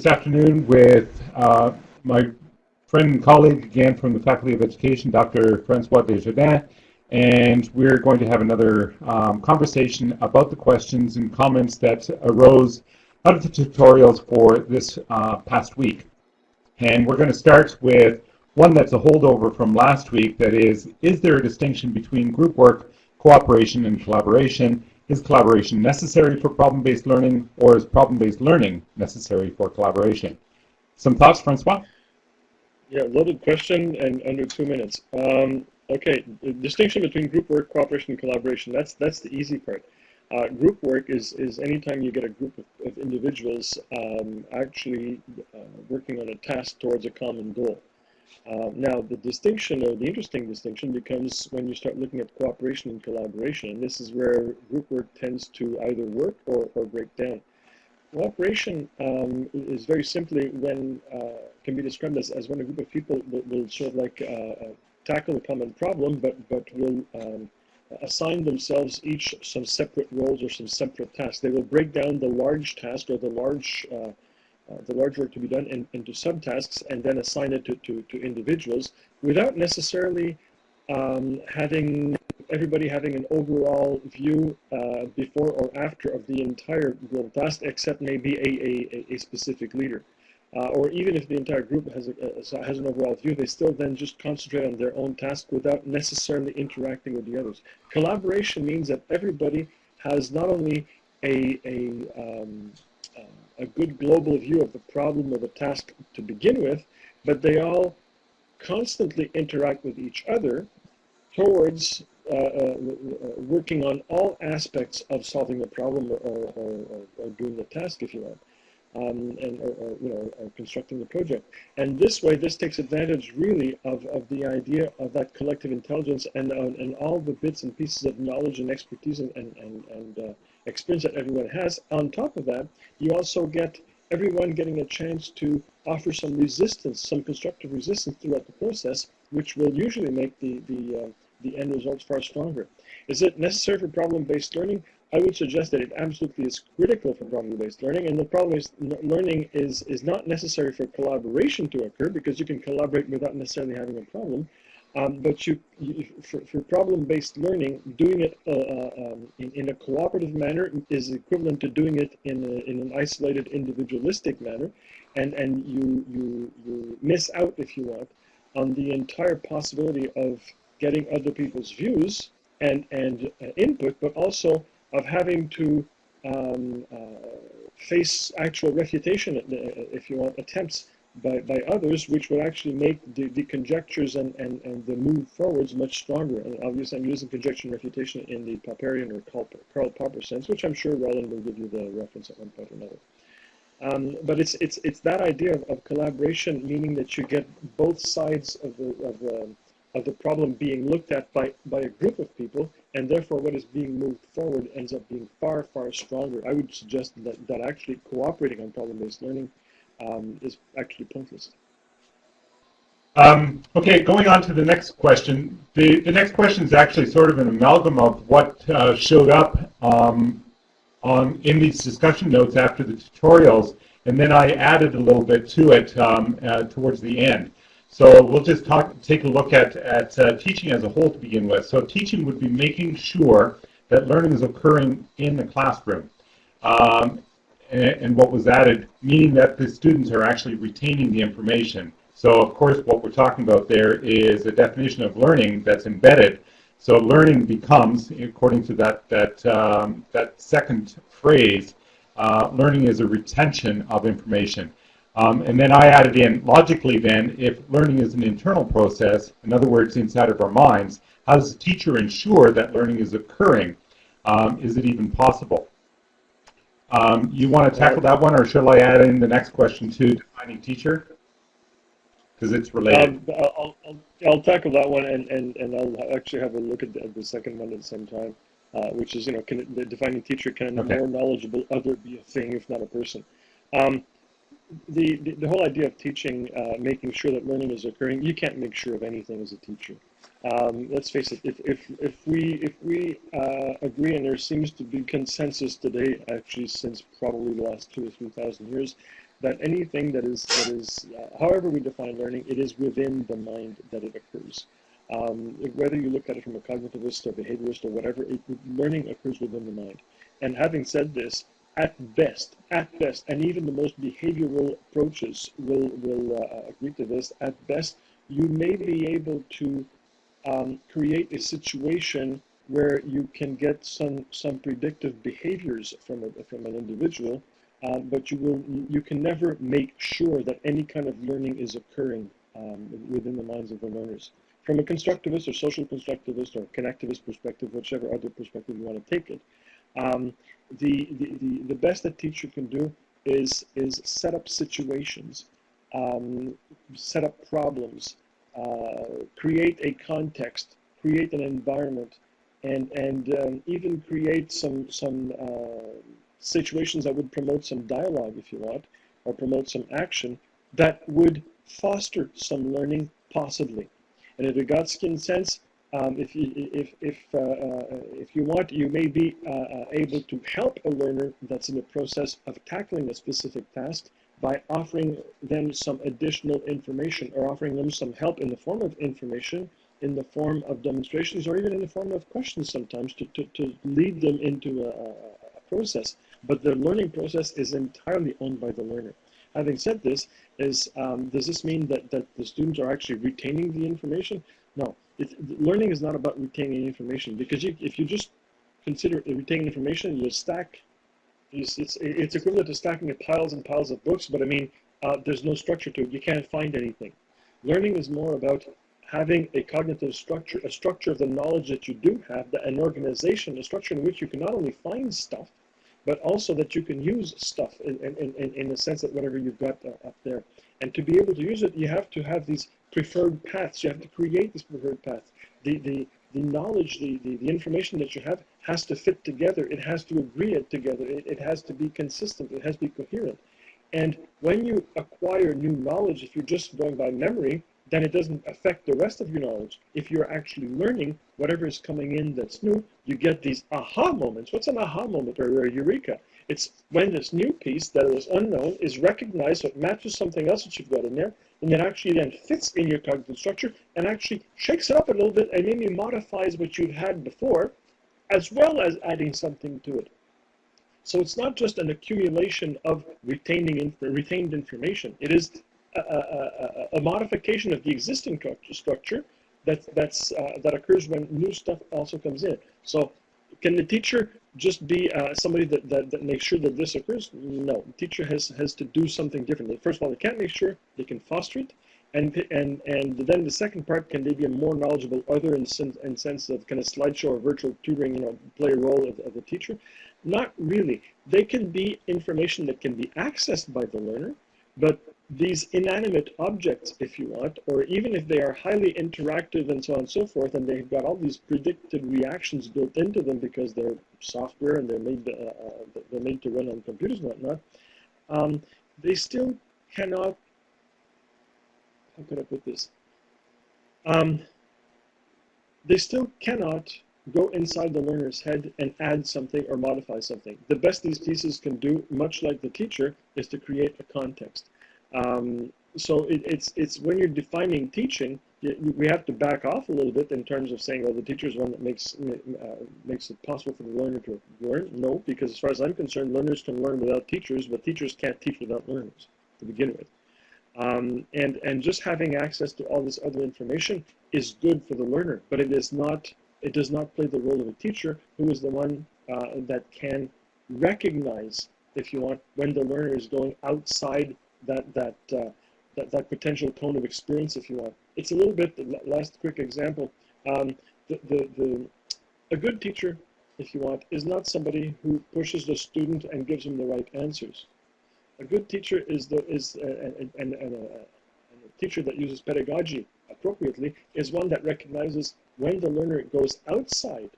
this afternoon with uh, my friend and colleague again from the Faculty of Education, Dr. Francois Desjardins, and we're going to have another um, conversation about the questions and comments that arose out of the tutorials for this uh, past week. And we're going to start with one that's a holdover from last week, that is, is there a distinction between group work, cooperation, and collaboration? Is collaboration necessary for problem-based learning, or is problem-based learning necessary for collaboration? Some thoughts, Francois? Yeah, loaded question and under two minutes. Um, okay, the distinction between group work, cooperation, and collaboration, that's, that's the easy part. Uh, group work is, is anytime you get a group of, of individuals um, actually uh, working on a task towards a common goal. Uh, now, the distinction, or the interesting distinction, becomes when you start looking at cooperation and collaboration, and this is where group work tends to either work or, or break down. Cooperation um, is very simply when, uh, can be described as, as when a group of people will, will sort of like uh, uh, tackle a common problem, but, but will um, assign themselves each some separate roles or some separate tasks. They will break down the large task or the large uh, uh, the large work to be done in, into subtasks and then assign it to, to, to individuals without necessarily um, having everybody having an overall view uh, before or after of the entire global task except maybe a, a, a specific leader. Uh, or even if the entire group has, a, has an overall view, they still then just concentrate on their own task without necessarily interacting with the others. Collaboration means that everybody has not only a, a, um, uh, a good global view of the problem or the task to begin with, but they all constantly interact with each other towards uh, uh, working on all aspects of solving the problem or, or, or, or doing the task, if you want um, and you know or constructing the project. And this way, this takes advantage really of, of the idea of that collective intelligence and uh, and all the bits and pieces of knowledge and expertise and and and, and uh, experience that everyone has. On top of that, you also get everyone getting a chance to offer some resistance, some constructive resistance throughout the process, which will usually make the the uh, the end results far stronger. Is it necessary for problem-based learning? I would suggest that it absolutely is critical for problem-based learning, and the problem-based learning is, is not necessary for collaboration to occur because you can collaborate without necessarily having a problem. Um, but you, you for, for problem-based learning, doing it uh, uh, um, in, in, a cooperative manner is equivalent to doing it in, a, in an isolated individualistic manner, and, and you, you, you miss out, if you want, on the entire possibility of getting other people's views and, and uh, input, but also of having to um, uh, face actual refutation, uh, if you want, attempts by, by others, which would actually make the, the conjectures and, and, and the move forwards much stronger. And obviously I'm using conjecture and refutation in the Popperian or Karl, Popper sense, which I'm sure Roland will give you the reference at one point or another. Um, but it's, it's, it's that idea of, of, collaboration, meaning that you get both sides of the, of the, of the problem being looked at by, by a group of people, and therefore what is being moved forward ends up being far, far stronger. I would suggest that, that actually cooperating on problem-based learning um, is actually pointless. Um, okay, going on to the next question. The, the next question is actually sort of an amalgam of what uh, showed up um, on in these discussion notes after the tutorials, and then I added a little bit to it um, uh, towards the end. So we'll just talk, take a look at, at uh, teaching as a whole to begin with. So teaching would be making sure that learning is occurring in the classroom. Um, and, and, what was added, meaning that the students are actually retaining the information. So of course what we're talking about there is a definition of learning that's embedded. So learning becomes, according to that, that, um, that second phrase, uh, learning is a retention of information. Um, and then I added in, logically then, if learning is an internal process, in other words, inside of our minds, how does the teacher ensure that learning is occurring? Um, is it even possible? Um, you want to tackle that one, or shall I add in the next question too, defining teacher? Because it's related. Um, I'll, I'll, I'll, tackle that one, and, and, and I'll actually have a look at the, at the second one at the same time, uh, which is, you know, can the defining teacher, can a okay. more knowledgeable other be a thing, if not a person? The, the, whole idea of teaching, uh, making sure that learning is occurring, you can't make sure of anything as a teacher. Um, let's face it, if, if, if we, if we uh, agree, and there seems to be consensus today, actually since probably the last two or 3,000 years, that anything that is that is uh, however we define learning, it is within the mind that it occurs. Um, whether you look at it from a cognitivist or behaviorist or whatever, it, learning occurs within the mind. And having said this, at best, at best, and even the most behavioral approaches will will uh, agree to this. At best, you may be able to um, create a situation where you can get some some predictive behaviors from a, from an individual, uh, but you will you can never make sure that any kind of learning is occurring um, within the minds of the learners. From a constructivist or social constructivist or connectivist perspective, whichever other perspective you want to take it, um, the, the, the, best a teacher can do is is set up situations, um, set up problems, uh, create a context, create an environment, and and um, even create some some uh, situations that would promote some dialogue, if you want, or promote some action that would foster some learning, possibly. And in a Vygotskian sense, um, if you if if uh, uh, if you want, you may be uh, able to help a learner that's in the process of tackling a specific task by offering them some additional information or offering them some help in the form of information, in the form of demonstrations, or even in the form of questions sometimes to, to, to lead them into a, a process. But the learning process is entirely owned by the learner. Having said this, is um, does this mean that, that the students are actually retaining the information? No, learning is not about retaining information because you, if you just consider retaining information, you stack it's, it's, it's equivalent to stacking piles and piles of books, but I mean, uh, there's no structure to it. You can't find anything. Learning is more about having a cognitive structure, a structure of the knowledge that you do have, an organization, a structure in which you can not only find stuff, but also that you can use stuff in, in, in, in the sense that whatever you've got uh, up there. And to be able to use it, you have to have these preferred paths. You have to create these preferred paths. The, the, the knowledge, the, the, the information that you have has to fit together. It has to agree it together. It, it has to be consistent. It has to be coherent. And when you acquire new knowledge, if you're just going by memory, then it doesn't affect the rest of your knowledge. If you're actually learning whatever is coming in that's new, you get these aha moments. What's an aha moment or a eureka? It's when this new piece that is unknown is recognized, so it matches something else that you've got in there, and it actually then fits in your cognitive structure and actually shakes it up a little bit and maybe modifies what you've had before, as well as adding something to it. So it's not just an accumulation of retaining retained information. It is a, a, a, a, modification of the existing structure that, that's, uh, that occurs when new stuff also comes in. So can the teacher just be uh, somebody that, that, that makes sure that this occurs? No, teacher has, has to do something differently. First of all, they can't make sure, they can foster it. And, and, and then the second part, can they be a more knowledgeable other in, sense, in sense of kind of slideshow or virtual tutoring, you know, play a role of, of the teacher? Not really. They can be information that can be accessed by the learner, but these inanimate objects, if you want, or even if they are highly interactive and so on and so forth, and they've got all these predicted reactions built into them because they're software and they're made uh, uh, they're made to run on computers and whatnot, um, they still cannot. How could I put this? Um, they still cannot go inside the learner's head and add something or modify something. The best these pieces can do, much like the teacher, is to create a context. Um, so it, it's it's when you're defining teaching, you, we have to back off a little bit in terms of saying, well, the teacher is one that makes uh, makes it possible for the learner to learn. No, because as far as I'm concerned, learners can learn without teachers, but teachers can't teach without learners to begin with. Um, and and just having access to all this other information is good for the learner, but it is not. It does not play the role of a teacher, who is the one uh, that can recognize, if you want, when the learner is going outside that that uh, that that potential cone of experience, if you want. It's a little bit. the Last quick example. Um, the, the the a good teacher, if you want, is not somebody who pushes the student and gives them the right answers. A good teacher is the is and and a, a teacher that uses pedagogy appropriately is one that recognizes when the learner goes outside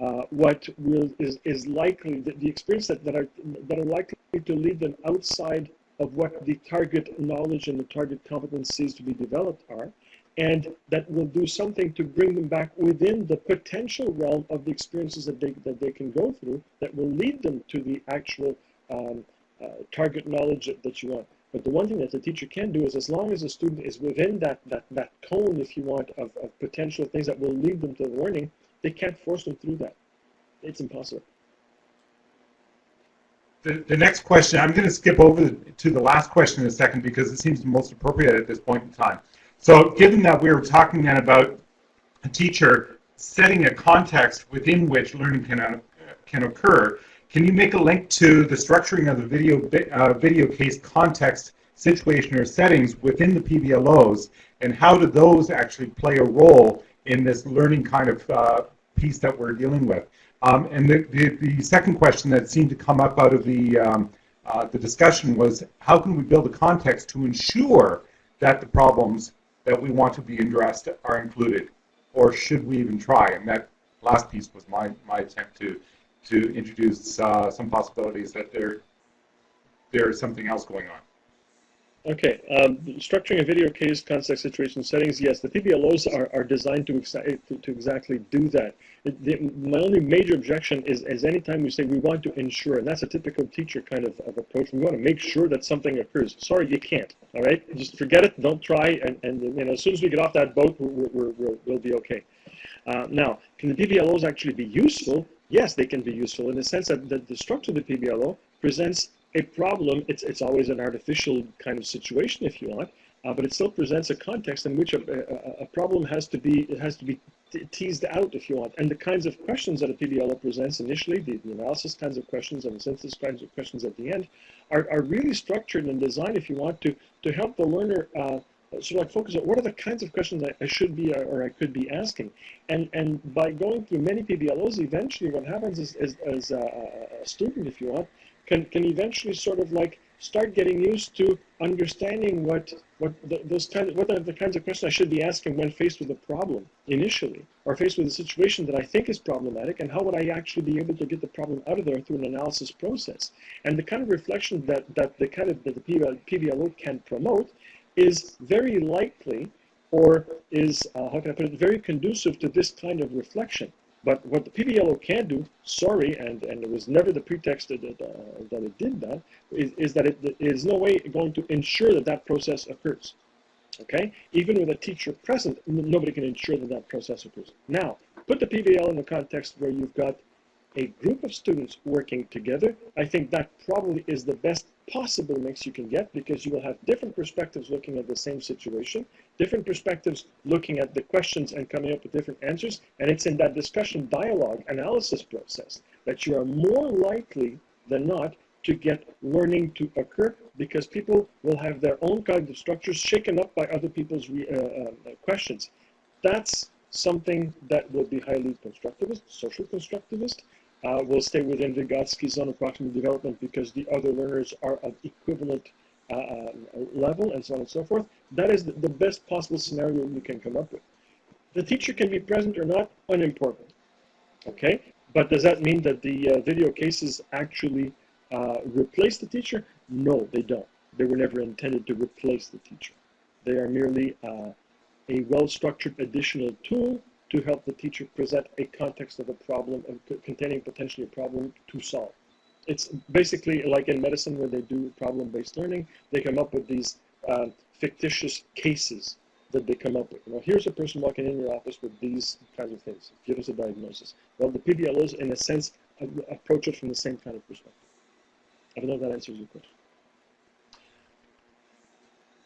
uh, what will is, is likely the, the experience that, that are that are likely to lead them outside of what the target knowledge and the target competencies to be developed are, and that will do something to bring them back within the potential realm of the experiences that they, that they can go through that will lead them to the actual um, uh, target knowledge that, that you want. But the one thing that the teacher can do is as long as the student is within that, that, that cone, if you want, of, of potential things that will lead them to the learning, they can't force them through that. It's impossible. The, the next question, I'm going to skip over to the last question in a second because it seems most appropriate at this point in time. So given that we were talking then about a teacher setting a context within which learning can, uh, can occur, can you make a link to the structuring of the video, uh, video case context situation or settings within the PBLOs and how do those actually play a role in this learning kind of uh, piece that we're dealing with? Um, and the, the, the, second question that seemed to come up out of the, um, uh, the discussion was how can we build a context to ensure that the problems that we want to be addressed are included? Or should we even try? And that last piece was my, my attempt to, to introduce uh, some possibilities that there, there is something else going on. Okay, um, structuring a video case, context, situation, settings, yes, the PBLOs are, are designed to, exa to, to, exactly do that. The, my only major objection is, is anytime we say we want to ensure, and that's a typical teacher kind of, of approach, we want to make sure that something occurs. Sorry, you can't, all right? Just forget it, don't try, and, and you know, as soon as we get off that boat, we're, we're, we're, we'll be okay. Uh, now, can the PBLOs actually be useful? Yes, they can be useful in the sense that the, the structure of the PBLO presents a problem, it's, it's always an artificial kind of situation if you want, uh, but it still presents a context in which a, a, a, problem has to be it has to be teased out if you want. And the kinds of questions that a PBLO presents initially, the, the analysis kinds of questions and the synthesis kinds of questions at the end, are, are really structured and designed if you want to to help the learner uh, sort of like focus on what are the kinds of questions I, I should be uh, or I could be asking. And and by going through many PBLOs, eventually what happens is, is as a, a student, if you want, can, can eventually sort of like start getting used to understanding what what the, those kind of, what are the kinds of questions I should be asking when faced with a problem initially, or faced with a situation that I think is problematic, and how would I actually be able to get the problem out of there through an analysis process? And the kind of reflection that that the kind of that the PBLO can promote is very likely, or is uh, how can I put it, very conducive to this kind of reflection. But what the PBLO can do, sorry, and, and it was never the pretext that, uh, that it did that, is, is that it is no way going to ensure that that process occurs. Okay? Even with a teacher present, nobody can ensure that that process occurs. Now, put the PBL in the context where you've got a group of students working together, I think that probably is the best possible mix you can get because you will have different perspectives looking at the same situation, different perspectives looking at the questions and coming up with different answers. And it's in that discussion, dialogue, analysis process that you are more likely than not to get learning to occur because people will have their own cognitive structures shaken up by other people's uh, uh, questions. That's something that will be highly constructivist, social constructivist, uh, will stay within Vygotsky's zone of proximal development because the other learners are of equivalent uh, uh, level and so on and so forth. That is the, the, best possible scenario you can come up with. The teacher can be present or not, unimportant. Okay, but does that mean that the uh, video cases actually uh, replace the teacher? No, they don't. They were never intended to replace the teacher. They are merely uh, a well-structured additional tool to help the teacher present a context of a problem and containing potentially a problem to solve. It's basically like in medicine where they do problem-based learning, they come up with these uh, fictitious cases that they come up with. You know, here's a person walking in your office with these kinds of things. Give us a diagnosis. Well, the PBLOs, in a sense, approach it from the same kind of perspective. I don't know if that answers your question.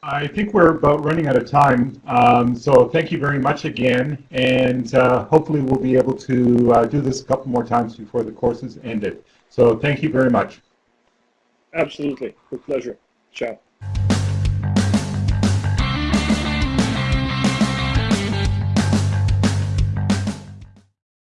I think we're about running out of time, um, so thank you very much again, and uh, hopefully we'll be able to uh, do this a couple more times before the course is ended. So thank you very much. Absolutely, with pleasure. Ciao.